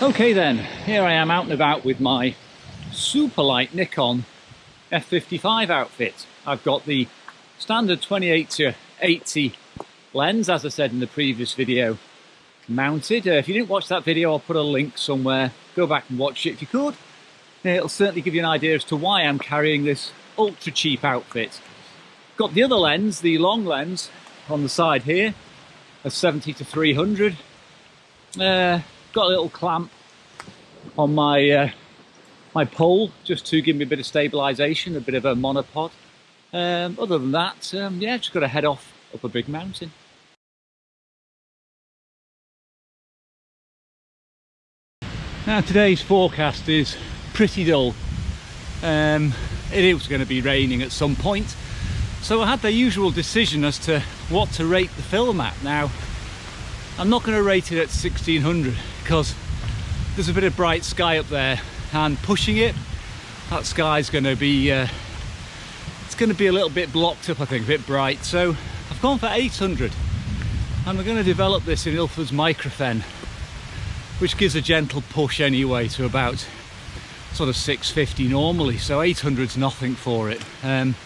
Okay then, here I am out and about with my super light Nikon f55 outfit. I've got the standard 28 to 80 lens, as I said in the previous video, mounted. Uh, if you didn't watch that video, I'll put a link somewhere. Go back and watch it if you could. It'll certainly give you an idea as to why I'm carrying this ultra cheap outfit. Got the other lens, the long lens, on the side here, a 70 to 300. Uh, got a little clamp on my uh, my pole just to give me a bit of stabilization, a bit of a monopod. Um, other than that, um, yeah, just got to head off up a big mountain. Now today's forecast is pretty dull. Um, it is going to be raining at some point. So I had the usual decision as to what to rate the film at. Now, I'm not going to rate it at 1600 because there's a bit of bright sky up there and pushing it, that sky's going to be, uh, it's going to be a little bit blocked up I think, a bit bright. So I've gone for 800 and we're going to develop this in Ilford's Microphen which gives a gentle push anyway to about sort of 650 normally. So 800's nothing for it. Um,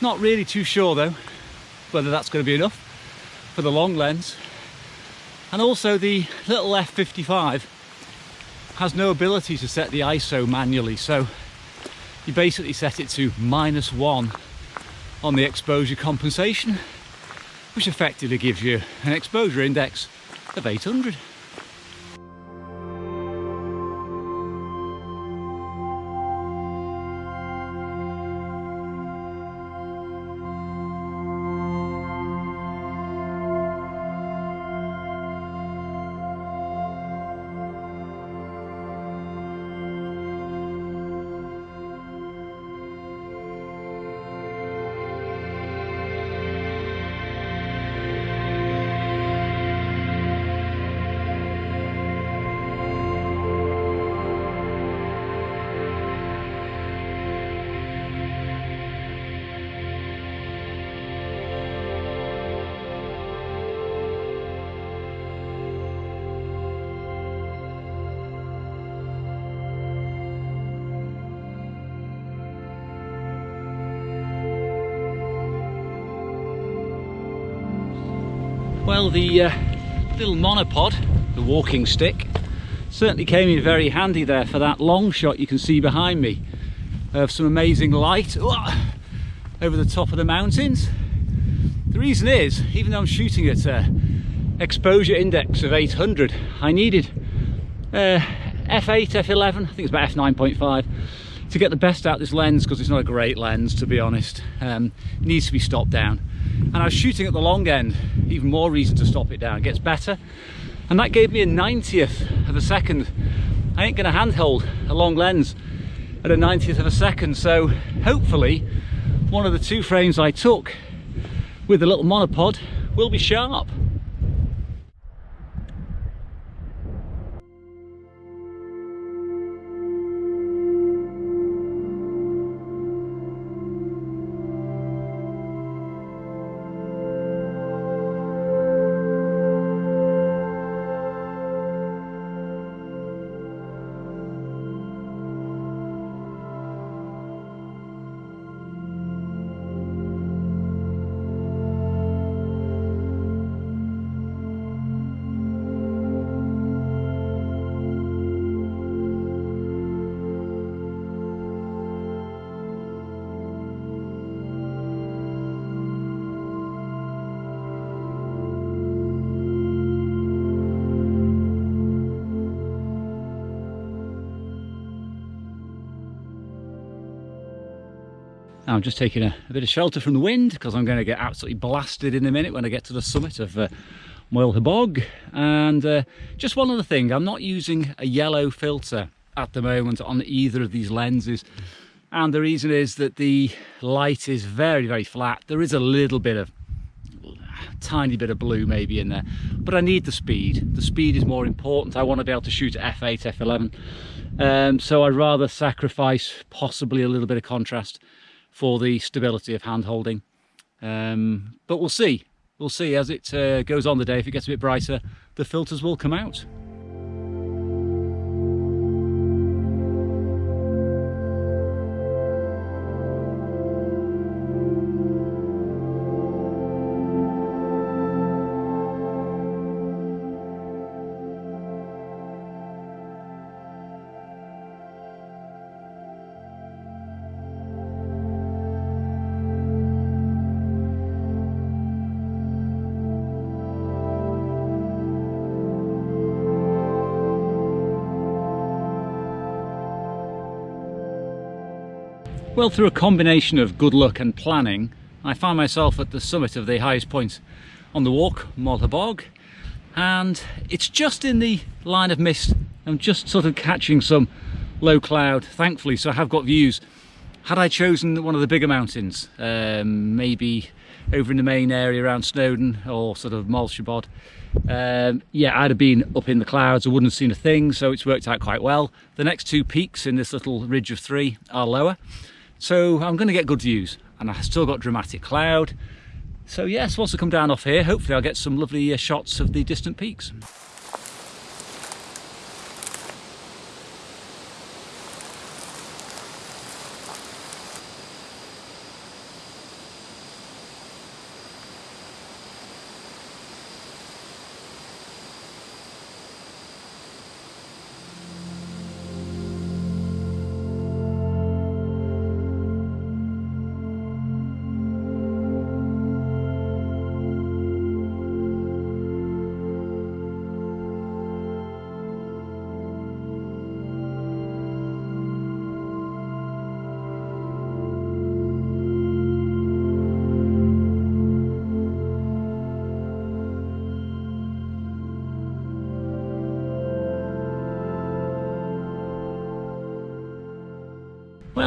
not really too sure though whether that's going to be enough for the long lens and also the little f55 has no ability to set the ISO manually so you basically set it to minus one on the exposure compensation which effectively gives you an exposure index of 800 Well, the uh, little monopod, the walking stick, certainly came in very handy there for that long shot you can see behind me of some amazing light over the top of the mountains. The reason is, even though I'm shooting at an exposure index of 800, I needed uh, f8, f11, I think it's about f9.5 to get the best out this lens because it's not a great lens to be honest. Um, needs to be stopped down. And I was shooting at the long end even more reason to stop it down. It gets better. And that gave me a 90th of a second. I ain't gonna handhold a long lens at a 90th of a second. So hopefully one of the two frames I took with the little monopod will be sharp I'm just taking a, a, bit of shelter from the wind because I'm going to get absolutely blasted in a minute when I get to the summit of uh, Moel Hebog. And uh, just one other thing, I'm not using a yellow filter at the moment on either of these lenses. And the reason is that the light is very, very flat. There is a little bit of tiny bit of blue maybe in there but I need the speed the speed is more important I want to be able to shoot at f8 f11 um, so I'd rather sacrifice possibly a little bit of contrast for the stability of hand holding. Um, but we'll see. We'll see as it uh, goes on the day. If it gets a bit brighter, the filters will come out. Well, through a combination of good luck and planning, I find myself at the summit of the highest point on the walk, Moel Hebog, and it's just in the line of mist. I'm just sort of catching some low cloud, thankfully, so I have got views. Had I chosen one of the bigger mountains, um, maybe over in the main area around Snowdon or sort of Moel Siabod, um, yeah, I'd have been up in the clouds, I wouldn't have seen a thing, so it's worked out quite well. The next two peaks in this little ridge of three are lower, so I'm going to get good views, and I've still got dramatic cloud. So yes, once I come down off here, hopefully I'll get some lovely uh, shots of the distant peaks.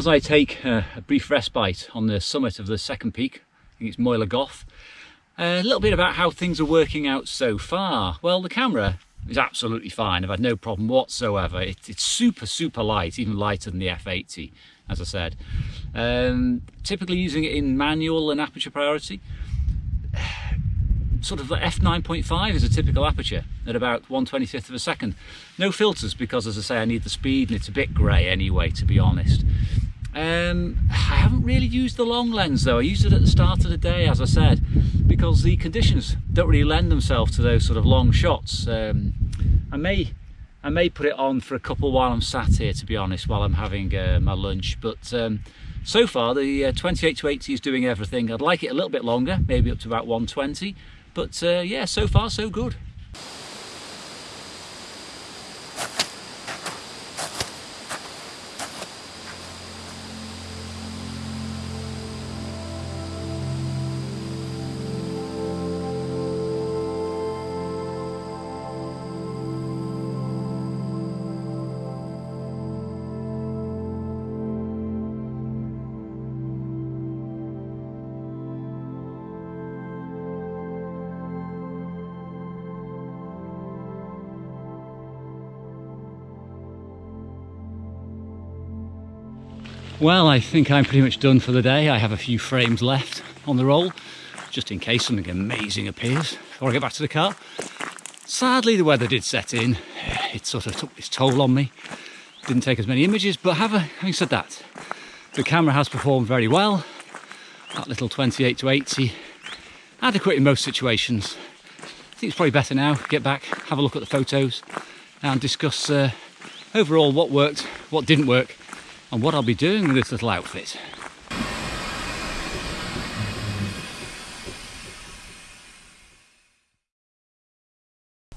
As I take a brief respite on the summit of the second peak, I think it's Moel Goth, a little bit about how things are working out so far. Well, the camera is absolutely fine. I've had no problem whatsoever. It, it's super, super light, even lighter than the F80, as I said. Um, typically using it in manual and aperture priority. Sort of the f9.5 is a typical aperture at about 125th of a second. No filters because, as I say, I need the speed and it's a bit grey anyway, to be honest. Um, I haven't really used the long lens though. I used it at the start of the day, as I said, because the conditions don't really lend themselves to those sort of long shots. Um, I may I may put it on for a couple while I'm sat here, to be honest, while I'm having uh, my lunch. But um, so far, the uh, 28 to 80 is doing everything. I'd like it a little bit longer, maybe up to about 120. But uh, yeah, so far so good. Well, I think I'm pretty much done for the day. I have a few frames left on the roll, just in case something amazing appears before I get back to the car. Sadly, the weather did set in. It sort of took its toll on me. Didn't take as many images, but having said that, the camera has performed very well. That little 28 to 80, adequate in most situations. I think it's probably better now, get back, have a look at the photos and discuss uh, overall what worked, what didn't work, and what I'll be doing with this little outfit.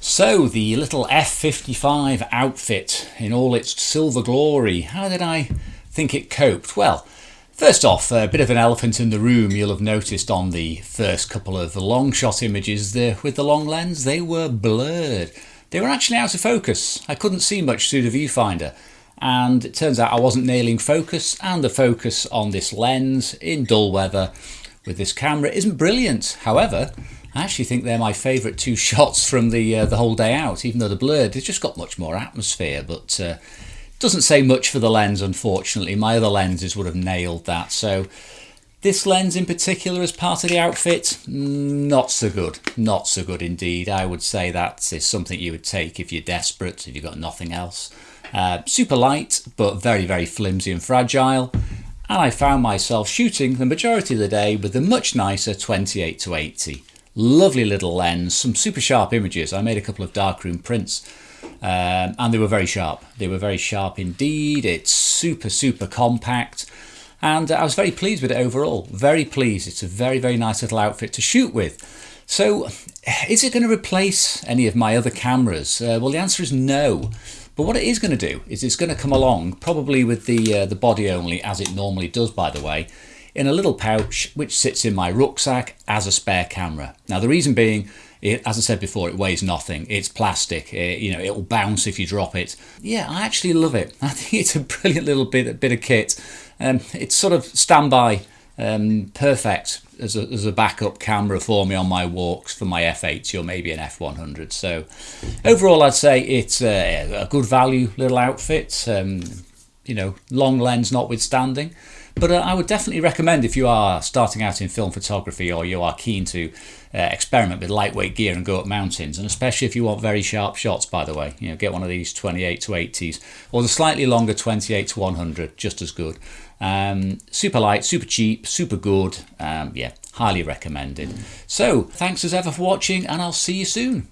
So the little F55 outfit in all its silver glory, how did I think it coped? Well, first off, a bit of an elephant in the room you'll have noticed on the first couple of long shot images there with the long lens, they were blurred. They were actually out of focus. I couldn't see much through the viewfinder and it turns out I wasn't nailing focus and the focus on this lens in dull weather with this camera isn't brilliant. However, I actually think they're my favourite two shots from the uh, the whole day out, even though the blurred, it's just got much more atmosphere, but uh, doesn't say much for the lens, unfortunately. My other lenses would have nailed that. So this lens in particular as part of the outfit, not so good. Not so good indeed. I would say that is something you would take if you're desperate, if you've got nothing else. Uh, super light, but very, very flimsy and fragile. And I found myself shooting the majority of the day with the much nicer 28 to 80. Lovely little lens, some super sharp images. I made a couple of darkroom prints um, and they were very sharp. They were very sharp indeed. It's super, super compact. And I was very pleased with it overall. Very pleased. It's a very, very nice little outfit to shoot with. So, is it going to replace any of my other cameras? Uh, well, the answer is no But what it is going to do is it's going to come along, probably with the uh, the body only, as it normally does, by the way, in a little pouch which sits in my rucksack as a spare camera. Now the reason being, it, as I said before, it weighs nothing. It's plastic. It, you know, it will bounce if you drop it. Yeah, I actually love it. I think it's a brilliant little bit bit of kit. Um, it's sort of standby um, perfect as a, as a backup camera for me on my walks for my F80 or maybe an F100. So overall, I'd say it's a, a good value little outfit. Um, you know, long lens notwithstanding. But uh, I would definitely recommend if you are starting out in film photography or you are keen to uh, experiment with lightweight gear and go up mountains, and especially if you want very sharp shots, by the way, you know, get one of these 28 to 80s or the slightly longer 28 to 100, just as good. Um, super light, super cheap, super good. Um, yeah, highly recommended. So, thanks as ever for watching, and I'll see you soon.